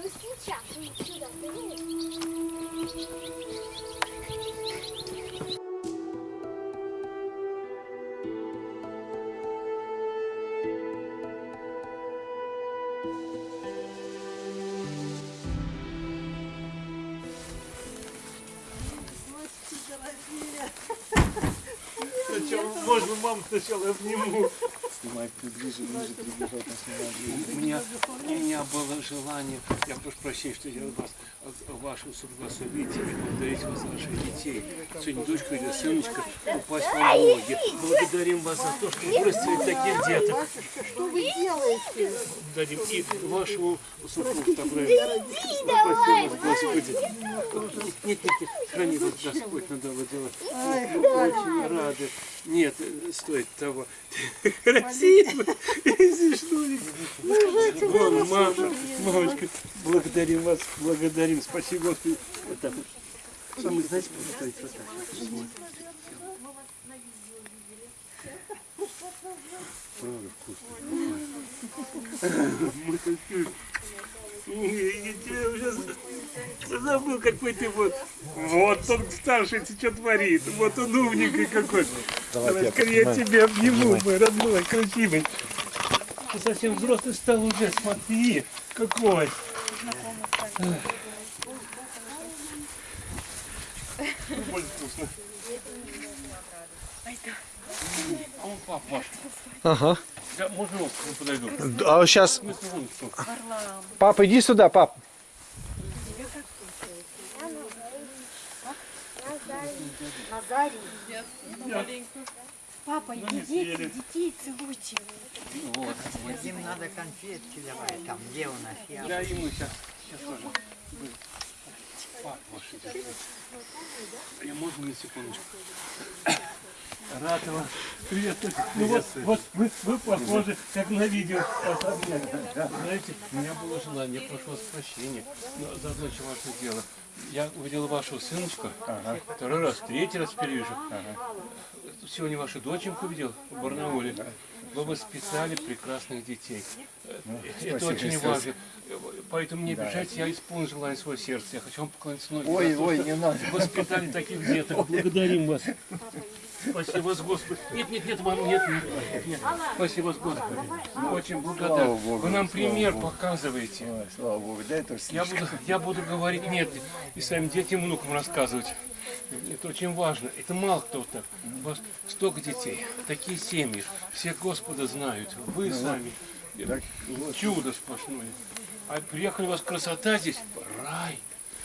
Ну сейчас, ну сюда. Сначала, можно маму сначала обниму. Снимай ближе, ближе, приближать не У меня, у меня было желание, я прошу прощения, что я вас, вашу благословить и благодарить вас за ваших детей. Сегодня дочка или сыночка упасть вам в ноги. Благодарим вас за то, что вырастили таких деток. Что вы делаете? Дадим и вашему супругу такое. Спасибо, Господи. Нет, нет, нет, храни вас Господь, надо делать. Очень рады. Нет, стоит того. Красиво. Смешно. Мама, мамочка, благодарим вас, благодарим. Спасибо, Господи. Вот так вот. Мы, знаете, стоит вот так. Правда вкусно. Я уже забыл, какой ты вот. Вот он старший, ты что творит. Вот он умненький какой. Давай, я тебя обниму, мой родной, красивый. Ты совсем взрослый стал уже, смотри, какой. Вкусно. А он. Ага. Я, можно он подойду? А сейчас, пап, иди сюда, пап. Назарий. Папа, идите, детей целуйте. Вот. Им надо конфетки давай, там, где у нас я. Да, мы сейчас. Сейчас тоже. Я можно на секундочку? Рад вас. Привет. Ну вот, вот вы, вы похожи, как на видео. Знаете, у меня было желание, я прошу вас прощения, но за очень важное дело. Я увидел вашего сыночка, второй раз, третий раз теперь вижу. Сегодня вашу доченьку видел в Барнауле. Вы воспитали прекрасных детей. Это очень важно. Поэтому не обижайтесь, я исполню желание своего сердца. Я хочу вам поклониться ноги. Ой, ой, что не надо. Воспитали таких деток. Благодарим вас. Спасибо вас, Господи. Нет, нет, нет, мама, нет, нет, нет. Спасибо вас, Господи. Очень благодарен. Богу, Вы нам пример Богу. показываете. Ой, слава Богу, да это Я слишком. буду, я буду говорить нет и своим детям, внукам рассказывать. Это очень важно. Это мало кто так. У вас столько детей, такие семьи. Все Господа знают. Вы сами. Чудо сплошное. А приехали у вас красота здесь. Рай.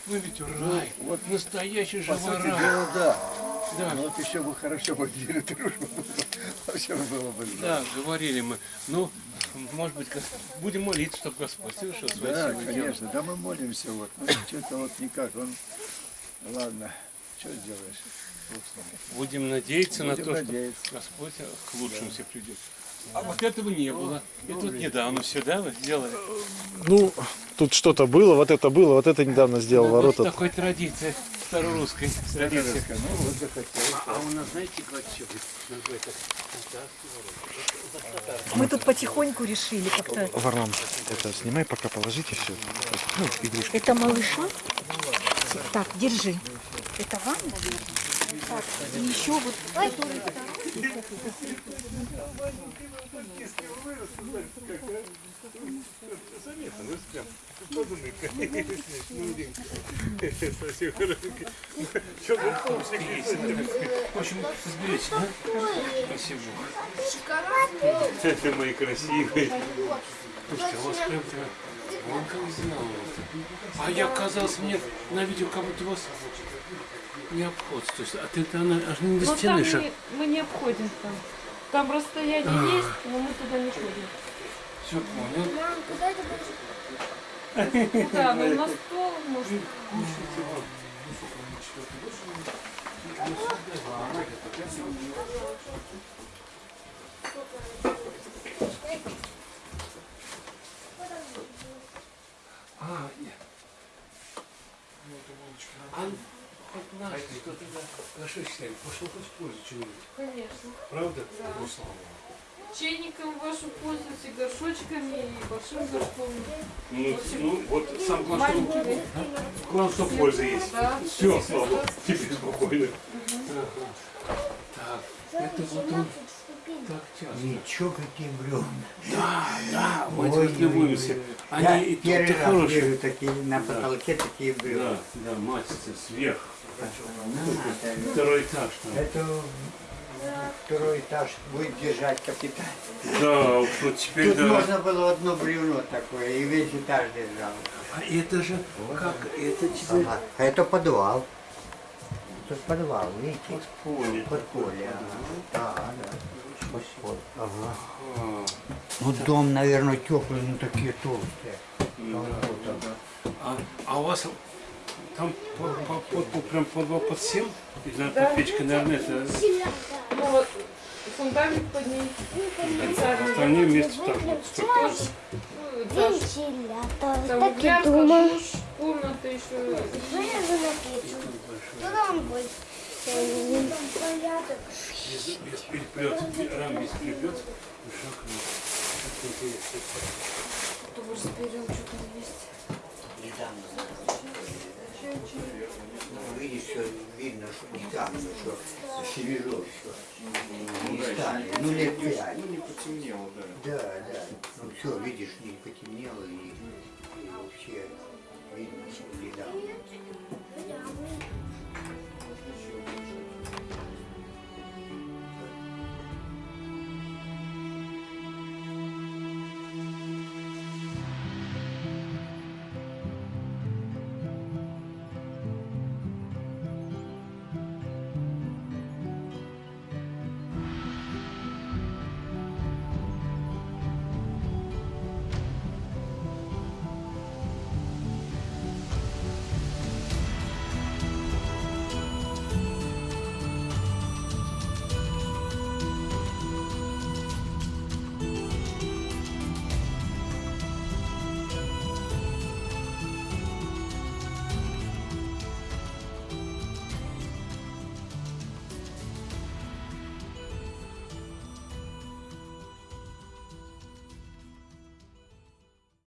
Вы ведь рай. Вот настоящий живой рай. дела, да. Да. Ну, Вот еще бы хорошо бы деле дружба. Вообще было бы. Да, говорили мы. Ну, может быть, будем молиться, чтобы Господь совершил свое Да, силы дело. конечно, да мы молимся вот. Ну, что-то вот никак, он... Ладно, что сделаешь? Будем надеяться на Будем то, надеяться. что Господь к лучшему все придет. А вот этого не было. Это вот недавно все, да, вы сделали? Ну, тут что-то было, вот это было, вот это недавно сделал Вот ворота. такой традиции, старорусской традиции. Ну, вот захотел. А у нас, знаете, как еще называется? Мы тут потихоньку решили как-то. Варлам, это снимай, пока положите все. Ну, игрушки. Это малыша? Так, держи. Это вам, наверное? Так, и еще вот, который Заметно, ну прям, подумай, Спасибо, хорошенький. Что вы есть? В общем, разберитесь, да? Спасибо. Это мои красивые. Слушайте, а у вас прям прям, вон как сделано. А я казалось мне на видео, как будто вас не обход. То есть, а ты она аж не до Но стены там шаг. не, мы не обходим там. Там расстояние есть, но мы туда не ходим. Все понял. Мам, куда это будешь? Да, ну на стол можно. А, нет. А, хоть наш, кто-то да, хорошо считаем, пошел хоть в пользу чего-нибудь. Конечно. Правда? Ну, слава Богу. чайником вашим пользуюсь, и горшочками, и большим горшком. Ну, ну, вот сам главное, что, главное, что польза есть. Да. Все, слава богу, теперь спокойно. Ага. Так, это вот он так часто. Ничего, какие бревна. Да, да, мы Ой, этим любуемся. Они Я и первый раз хорошие. вижу такие на потолке такие бревна. Да, да, мастер сверх. Надо. Второй этаж там. Это второй этаж будет держать капитан. Да, уж вот теперь Тут да. можно было одно бревно такое, и весь этаж держал. А это же как, это Ага. А это подвал. Тут подвал, видите? подполье. Подполье. Ага. Да, да. Подполье. Ага. А, Ну дом, наверное, теплый, но такие толстые. ну да, да, да. А, а у вас там под, под, под, под- прям подвал под всем? Или на под печкой, наверное, это Ну вот, фундамент под ней. специальный. остальные вместе. Ну. Вентилятор. Там Так и грязка, думал. душ, комната еще. Вылезу на печь. Туда он будет. Там порядок. Без, без переплета, рам без переплета. Шаг, ну, интересно. Кто бы разберем, что там есть. Видишь, что видно, что недавно, что свежо все. Не стали. Ну, лет пять. Ну, не потемнело, да. Да, да. Ну, все, видишь, не потемнело и, и вообще 可以，你手机这样。